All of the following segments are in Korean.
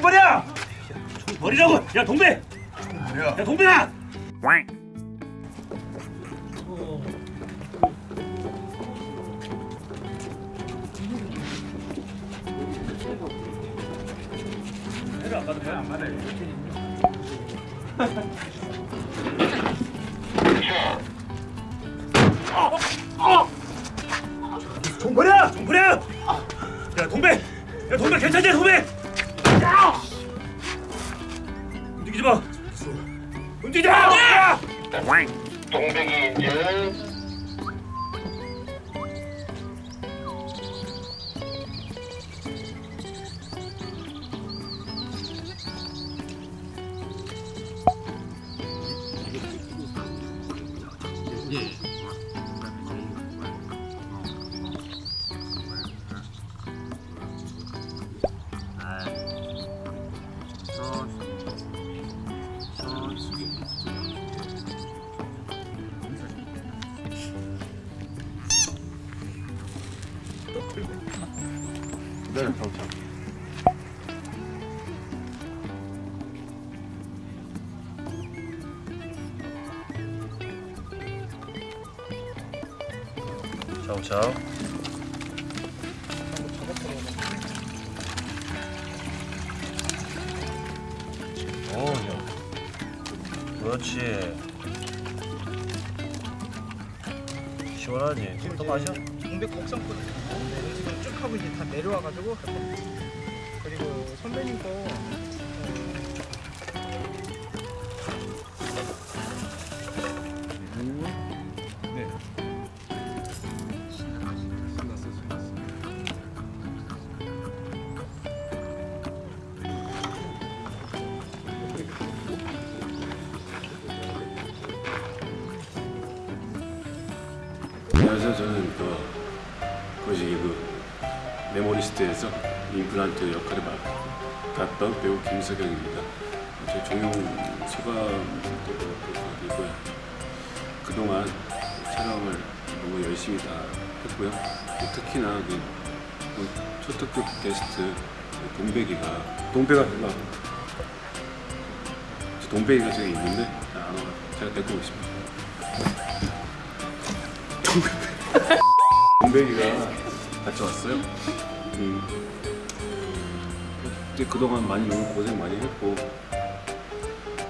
총벌이야? 총벌이라고! 야 동배! 야 동배야! 해를 안 받으면 안 받아요. 총벌이야! 총벌이야! 야 동배! 야 동배 괜찮냐 동배! 움직이지 마! 움직이지 마! 야! 동백이 이제 네, 경찰. 차오차오 오야 그렇지 시원하지? 또 마셔? 동백 쭉 하고 이제 다 내려와가지고 그리고 선배님 거 안녕하세요. 저는 그 거시기 그 메모리스트에서 임플란트 역할을 맡았던 배우 김석영입니다. 제 종영 소감이고요. 그동안 촬영을 너무 열심히 다 했고요. 특히나 그 초특급 게스트 그 동백이가 동백아 막 동백이가 저기 있는데. 제가 데리고 오겠습니다. 동백이가 같이 왔어요. 음. 그때 그동안 많이 너무 고생 많이 했고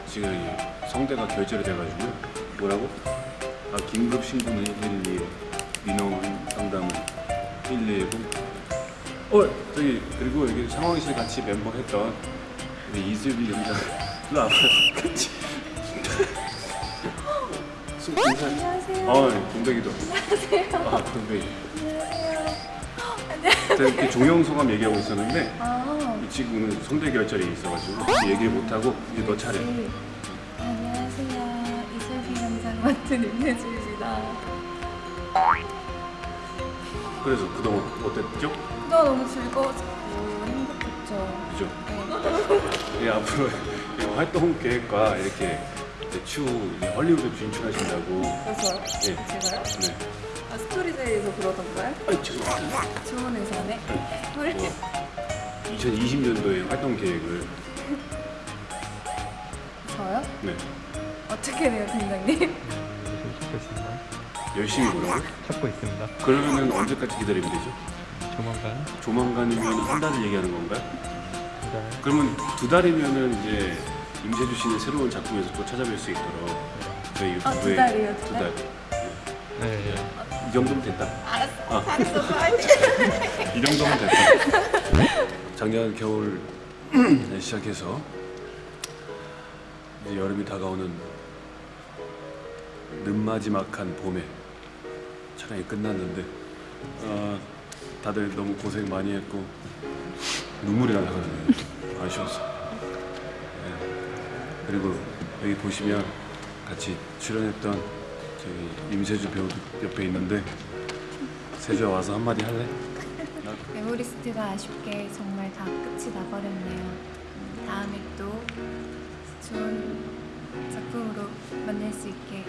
지금 이 성대가 결절이 돼가지고요. 뭐라고? 아 긴급 신고는 112, 민원 상담은 119. 어 저기 그리고 여기 상황실 같이 멤버 했던 우리 이슬비 연장 일로 와봐요. 같이. 수- 인사. 안녕하세요. 어, 동백이도. 안녕하세요. 아, 동백이. 제가 이렇게 종영 소감 얘기하고 있었는데 아, 이 친구는 손대 결절이 있어가지고 얘기를 못하고 이제 너 차례. 네. 안녕하세요. 이슬비 현장 맡은 임혜주입니다. 그래서 그동안 어땠죠? 너 너무 즐거웠고 행복했죠. 그죠? 예, 앞으로 이 활동 계획과 이렇게 이제 추후 헐리우드 진출하신다고. 그래서요? 예. 제가요? 네. 아, 스토리데이에서 그러던가요? 아, 죄송합니다. 좋은 회사네. 헐. 뭐 2020년도에 활동 계획을 저요? 네 어떻게 돼요, 팀장님? 찾고 있습니다. 열심히 뭐라고? 찾고 있습니다. 그러면은 언제까지 기다리면 되죠? 조만간 조만간이면 한 달을 얘기하는 건가요? 두 달. 그러면 두 달이면은 이제 임세주 씨는 새로운 작품에서 또 찾아뵐 수 있도록 저희 아, 유튜브에 두 달이요, 두두 달? 달. 네. 이 정도면 됐다. 알았어. 아. 이 정도면 됐다. 작년 겨울 시작해서 이제 여름이 다가오는 늦마지막한 봄에 촬영이 끝났는데 아, 다들 너무 고생 많이 했고 눈물이 나거든요. 아쉬웠어. 네. 그리고 여기 보시면 같이 출연했던 저기 임세주 배우 옆에 있는데 세주야 와서 한마디 할래? 메모리스트가 아쉽게 정말 다 끝이 나버렸네요. 다음에 또 좋은 작품으로 만날 수 있게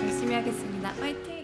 열심히 하겠습니다. 화이팅!